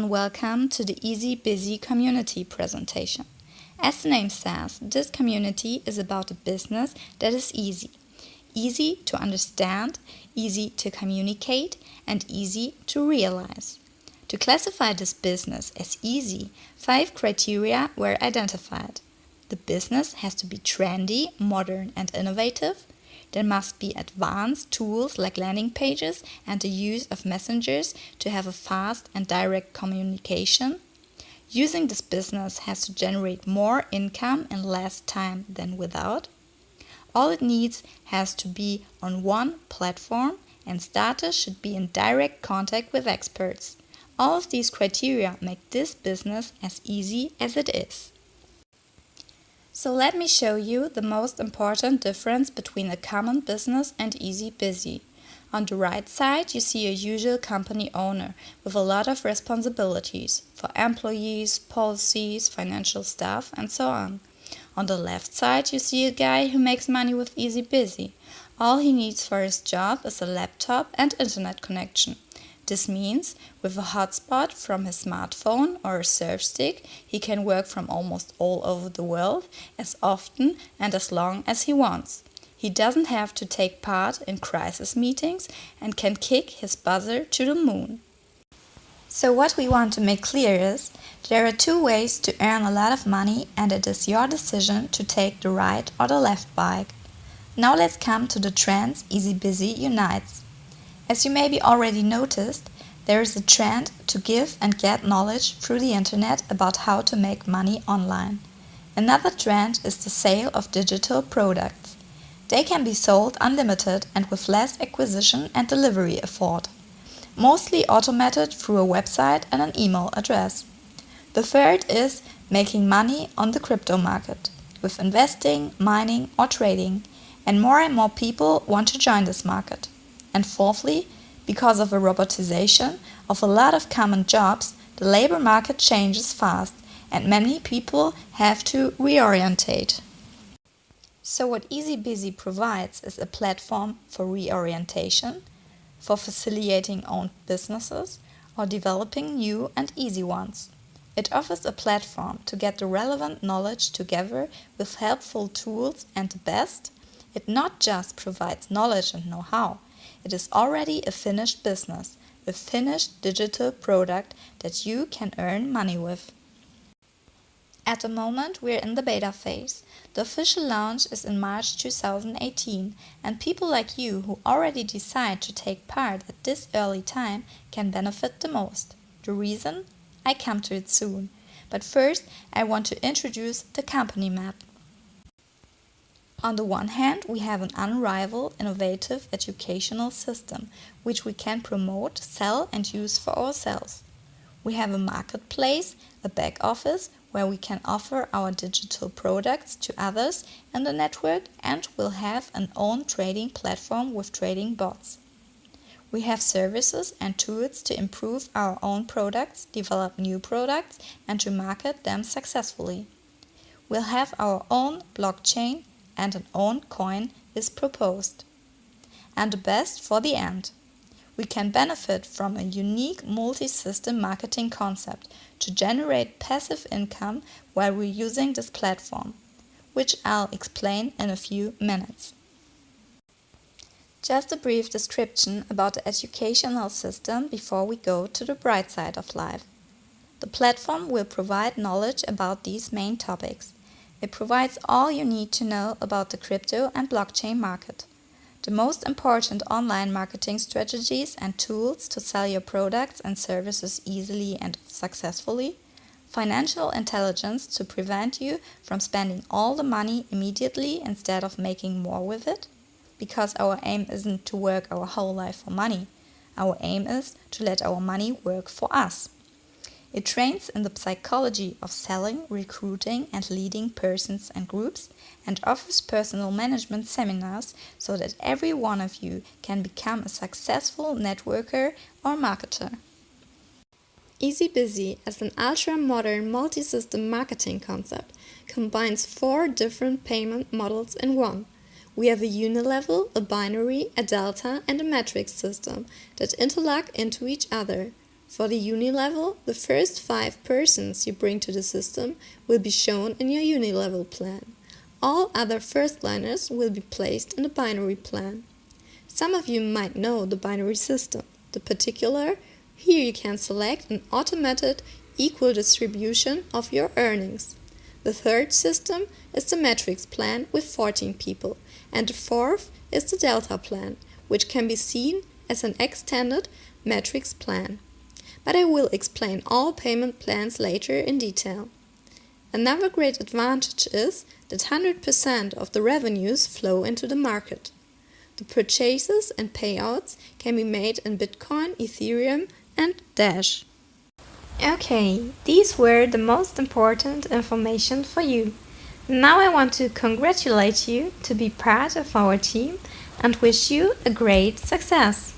and welcome to the Easy Busy community presentation. As the name says, this community is about a business that is easy. Easy to understand, easy to communicate, and easy to realize. To classify this business as easy, five criteria were identified. The business has to be trendy, modern and innovative. There must be advanced tools like landing pages and the use of messengers to have a fast and direct communication. Using this business has to generate more income in less time than without. All it needs has to be on one platform and starters should be in direct contact with experts. All of these criteria make this business as easy as it is. So let me show you the most important difference between a common business and easy busy. On the right side you see a usual company owner with a lot of responsibilities for employees, policies, financial stuff and so on. On the left side you see a guy who makes money with easy busy. All he needs for his job is a laptop and internet connection. This means with a hotspot from his smartphone or a surf stick, he can work from almost all over the world as often and as long as he wants. He doesn't have to take part in crisis meetings and can kick his buzzer to the moon. So what we want to make clear is, there are two ways to earn a lot of money and it is your decision to take the right or the left bike. Now let's come to the trends Easy Busy unites. As you maybe already noticed, there is a trend to give and get knowledge through the internet about how to make money online. Another trend is the sale of digital products. They can be sold unlimited and with less acquisition and delivery effort, mostly automated through a website and an email address. The third is making money on the crypto market, with investing, mining or trading, and more and more people want to join this market. And fourthly, because of a robotization of a lot of common jobs, the labor market changes fast and many people have to reorientate. So what Easy Busy provides is a platform for reorientation, for facilitating own businesses or developing new and easy ones. It offers a platform to get the relevant knowledge together with helpful tools and the best, it not just provides knowledge and know-how, it is already a finished business, a finished digital product that you can earn money with. At the moment we're in the beta phase. The official launch is in March 2018 and people like you who already decide to take part at this early time can benefit the most. The reason? I come to it soon. But first I want to introduce the company map. On the one hand, we have an unrivaled, innovative educational system, which we can promote, sell and use for ourselves. We have a marketplace, a back office, where we can offer our digital products to others in the network and we'll have an own trading platform with trading bots. We have services and tools to improve our own products, develop new products and to market them successfully. We'll have our own blockchain and an own coin is proposed. And the best for the end. We can benefit from a unique multi-system marketing concept to generate passive income while we're using this platform, which I'll explain in a few minutes. Just a brief description about the educational system before we go to the bright side of life. The platform will provide knowledge about these main topics. It provides all you need to know about the crypto and blockchain market. The most important online marketing strategies and tools to sell your products and services easily and successfully. Financial intelligence to prevent you from spending all the money immediately instead of making more with it. Because our aim isn't to work our whole life for money. Our aim is to let our money work for us. It trains in the psychology of selling, recruiting and leading persons and groups and offers personal management seminars so that every one of you can become a successful networker or marketer. Easy Busy as an ultra-modern multi-system marketing concept combines four different payment models in one. We have a unilevel, a binary, a delta and a matrix system that interlock into each other For the uni level, the first five persons you bring to the system will be shown in your uni level plan. All other first liners will be placed in the binary plan. Some of you might know the binary system. The particular, here you can select an automated equal distribution of your earnings. The third system is the matrix plan with 14 people, and the fourth is the delta plan, which can be seen as an extended matrix plan. But I will explain all payment plans later in detail. Another great advantage is that 100% of the revenues flow into the market. The purchases and payouts can be made in Bitcoin, Ethereum and Dash. Okay, these were the most important information for you. Now I want to congratulate you to be part of our team and wish you a great success.